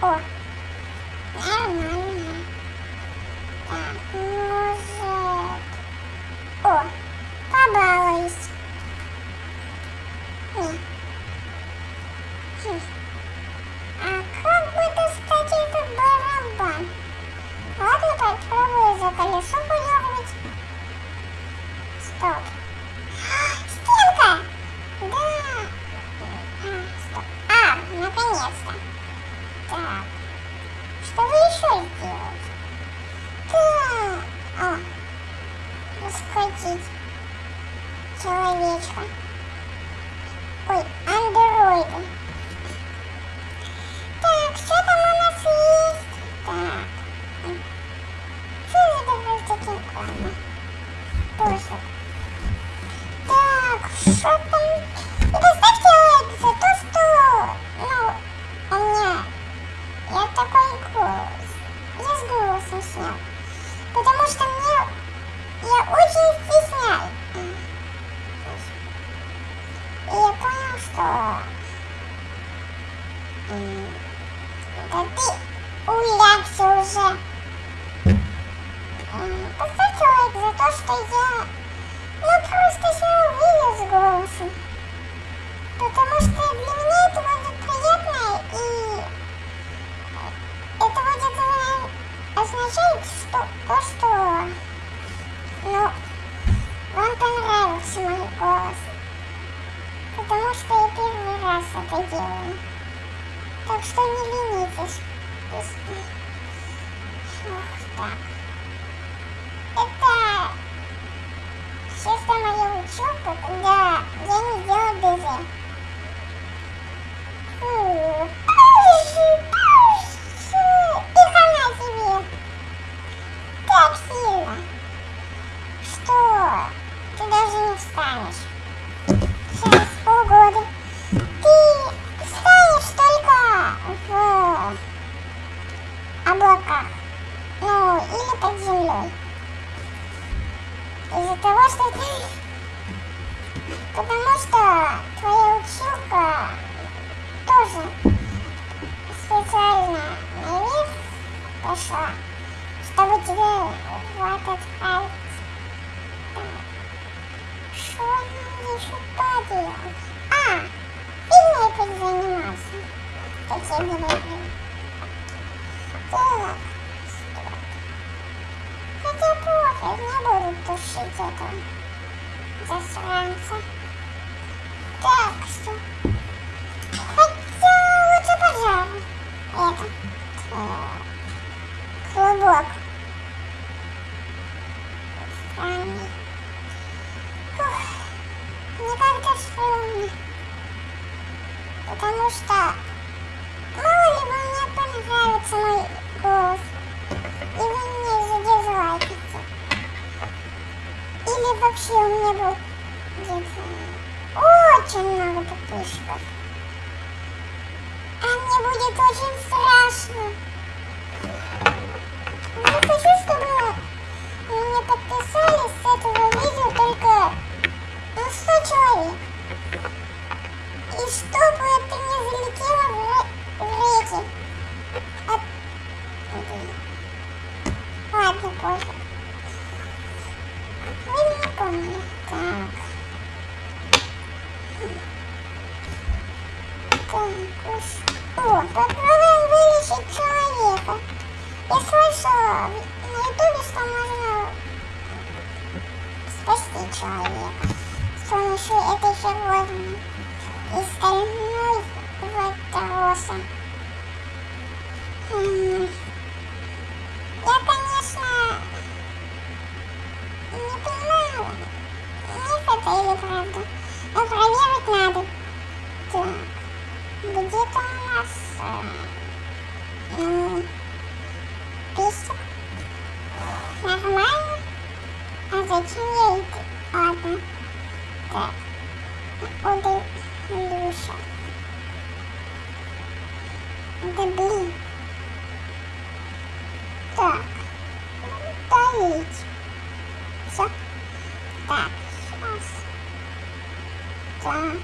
哦。你爱我吗 захватить человечка. Ой, андроида. Лайк за то, что я ну просто себя увидел с голосом. Потому что для меня это будет приятно и это будет э, означать, что то, что ну, вам понравился мой голос. Потому что я первый раз это делаю. Так что не ленитесь. Ох, так. Это чисто учеба, когда я не делаю ДЗ. Что нам еще поделать? А, фигней подзаниматься, как я говорю. Так. Хотя пофиг, не буду тушить этого засранца. Так, что? Хотя лучше пожар. Это. э, Клубок. Странный. Мне как-то. Потому что мало ли бы мне понравится мой голос. И вы мне задизлайките. Или вообще у меня будет очень много подписчиков. А мне будет очень страшно. Не хочу, чтобы мне подписались с этого видео ну, 100 человек. И чтобы это не залетело в, в реки. От- Ладно, пофиг. Вы меня поняли. Так. Так, уж. О, попробуем вылечить человека. Я слышала на ютубе, что можно спасти человека помощью этой фигуры из стальной ватроса. М, Я, конечно, не понимаю, миф это или правда. Но проверить надо. Так, где-то у нас э, м, писик. Нормально. А зачем я это? Ладно. Так. Удалюша. Да блин. Так. Удалить. Все. Так, сейчас. Так.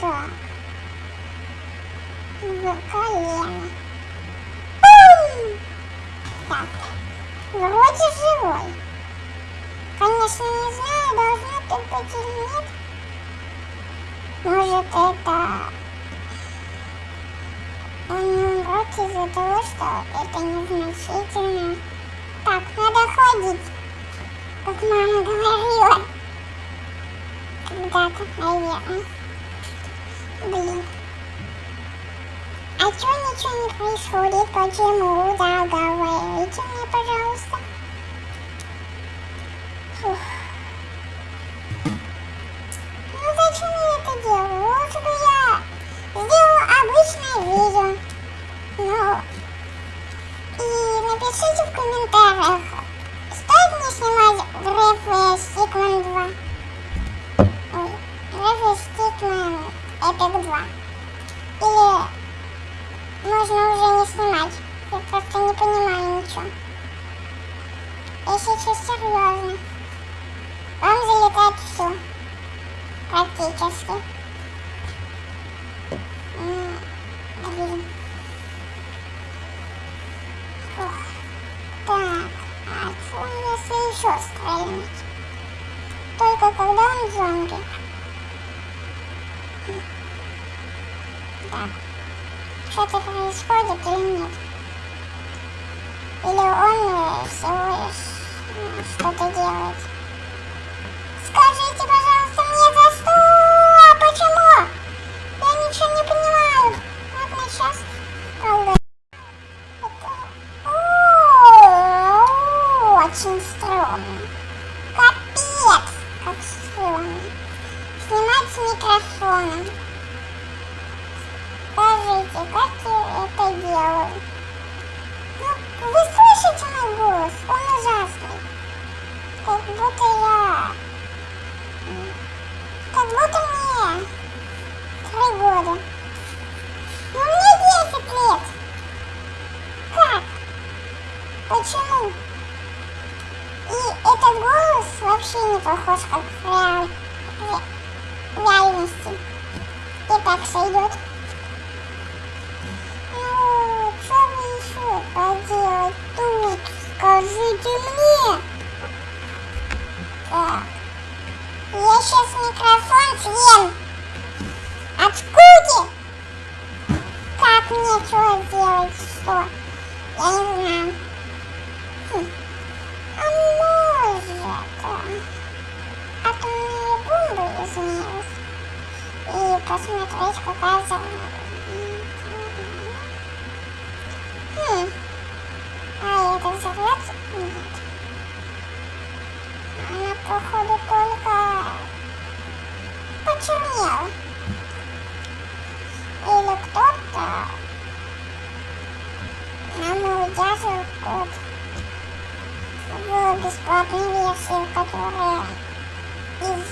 Так. В колено. Бум! Так. Вроде живой. Конечно, не знаю, должно тут быть или нет. Может, это... Он не из-за того, что это незначительно. Так, надо ходить, как мама говорила. Когда-то, наверное. Блин. А чё ничего не происходит? Почему? Да, говорите мне, пожалуйста. Пишите в комментариях, стоит мне снимать в рефы он всего лишь что-то делает? Скажите, года. Но мне 10 лет. Как? Почему? И этот голос вообще не похож как в, реаль... в реальности. И так сойдет. Ну, что вы еще поделать тут? Скажите мне. Так. Я сейчас микрофон съем. От Как мне что? Я не знаю. Хм. А может... Атомные бомбы изменилась. И посмотреть, какая за... Хм. А это взорвется? Нет она походу только почернела. Или кто-то код в бесплатной версии, которая из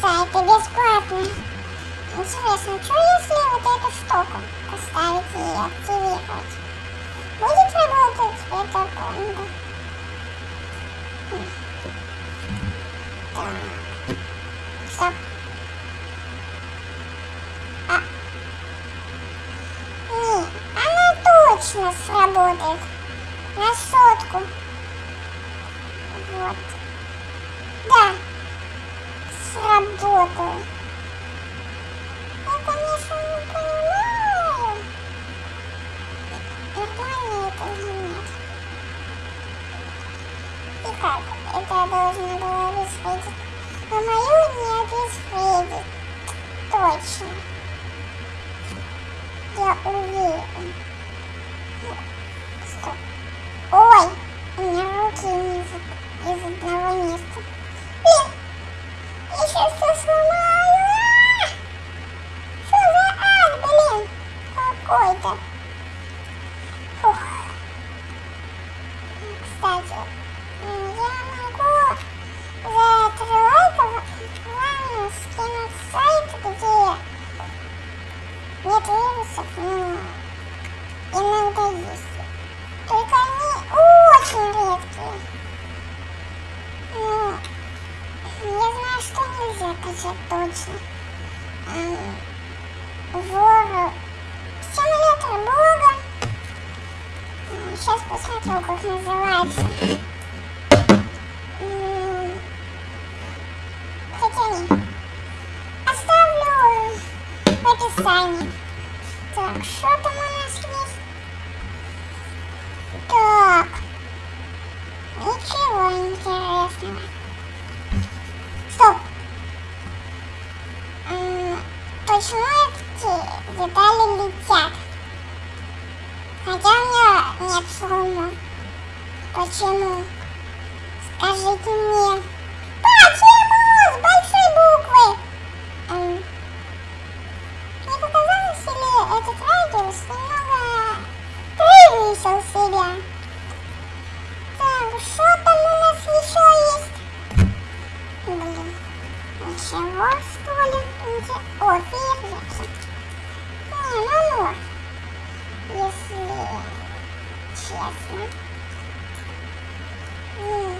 сайта бесплатная. Интересно, что если вот эту штуку Точно. Называется. описании. Так, что там у нас есть? Так. Ничего интересного. Стоп. почему эти детали летят? Хотя у меня нет шума. Почему? Скажите мне. Почему? С большой буквы. Эм. Мне показалось, или этот радиус немного превысил себя. Так, что там у нас еще есть? Блин. Ничего, что ли? Ничего. О, фейерверки. Не, ну ну. Если честно. Oh.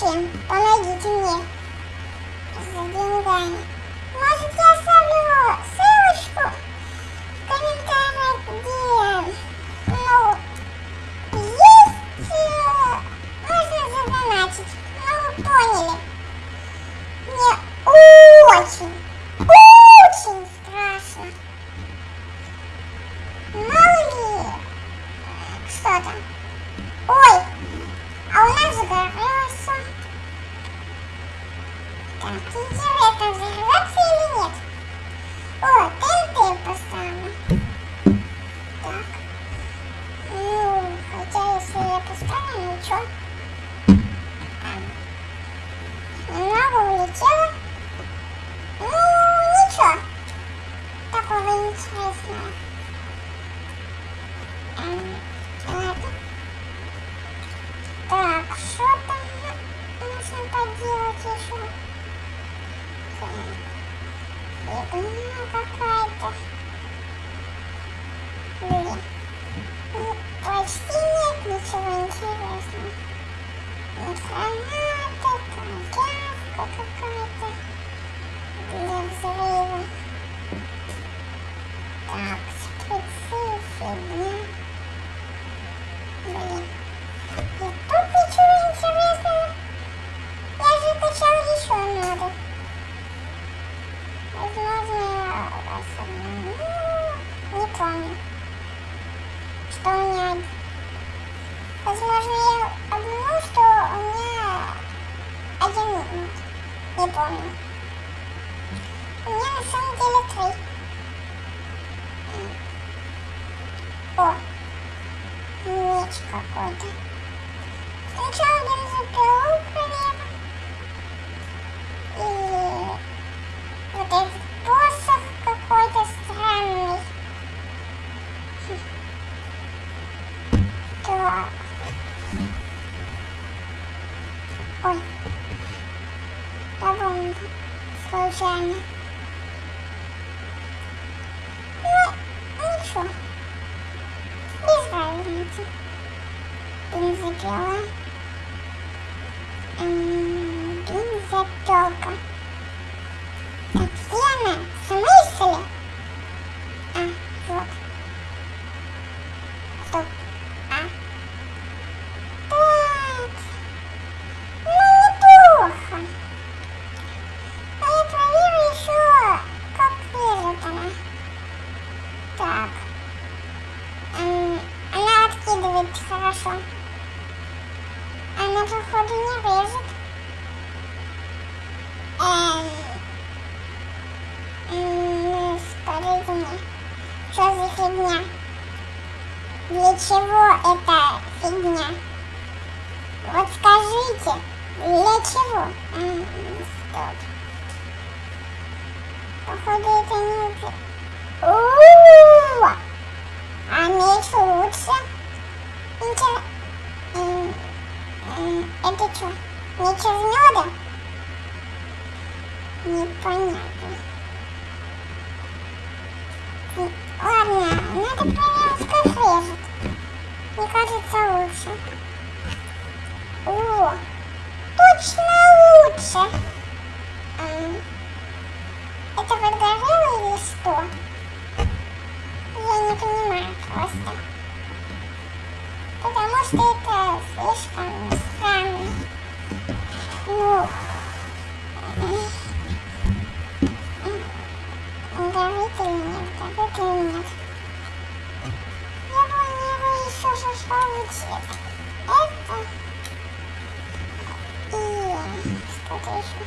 Вообще, помогите мне за деньгами. Может, я оставлю ссылочку в комментариях, где, ну, есть, э, можно задонатить. Ну, вы поняли. Мне очень Oh, Я. Возможно, ну, не помню, что у меня... Возможно, я обманул, что у меня один минут. Не помню. У меня на самом деле три. О, меч какой-то. Сначала бензопилу эта фигня? Вот скажите, для чего? М, Стоп. Походу, это не... это. У-у-у! А меч лучше? Интер... Это что, меч из меда? Непонятно. Ладно, надо проверить, как режет. Мне кажется, лучше. О, точно лучше. Это подгорело или что? Я не понимаю просто. Потому что это слишком странно. Ну, горит или нет, горит или нет. Цвет. Это и что-то еще.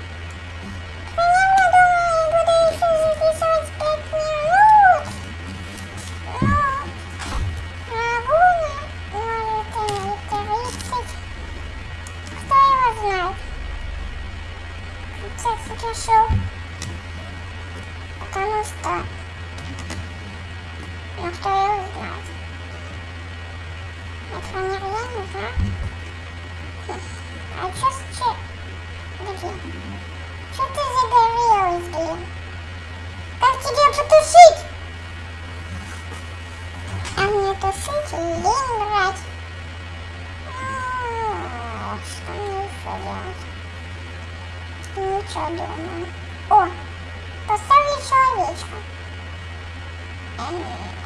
Примерно, думаю, буду еще записывать 5 минут. Но могу, может, и 30. Кто его знает? Сейчас решу. Потому что... Ну, кто его знает? Это невероятно, да? А чё с че... Ты загорелась, блин? Как тебе потушить? А мне тушить лень брать. Что мне делать? Ничего думаю. О, поставлю человечка. Эм.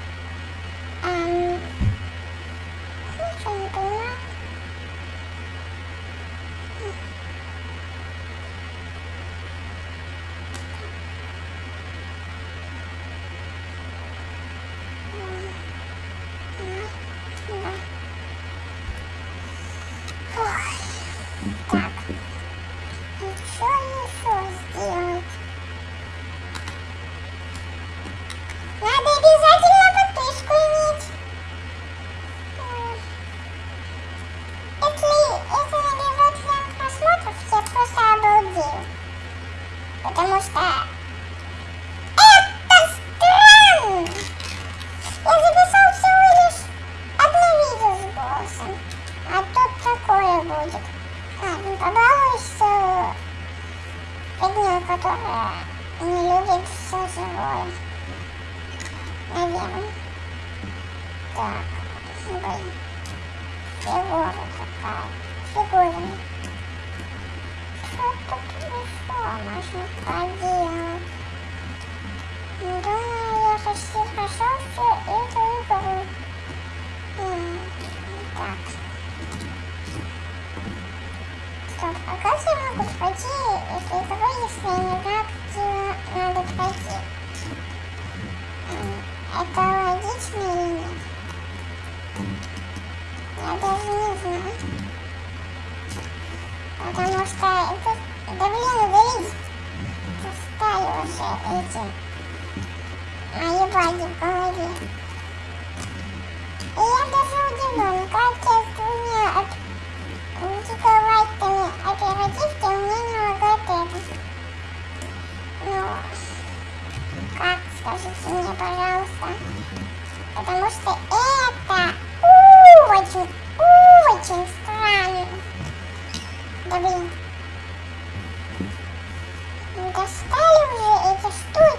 Потому что это странно. Я записал всего лишь одно видео с голосом. А тут такое будет. Ладно, побалуюсь э, фигней, которая не любит все живое. Наверное. Так, блин. Фигура такая. Фигурина. Еще можно поделать? Думаю, я почти прошел всю эту Так. Стоп, как я могу пройти эту игру, если не знаю, надо пройти? Это логично или нет? Я даже не знаю. Потому что Уже эти мои в голове. И я даже удивлен, как я с двумя от гигабайтами оперативки мне не лагает это. Ну, как, скажите мне, пожалуйста. Потому что это очень, очень странно. Да блин. Достали уже эти штуки.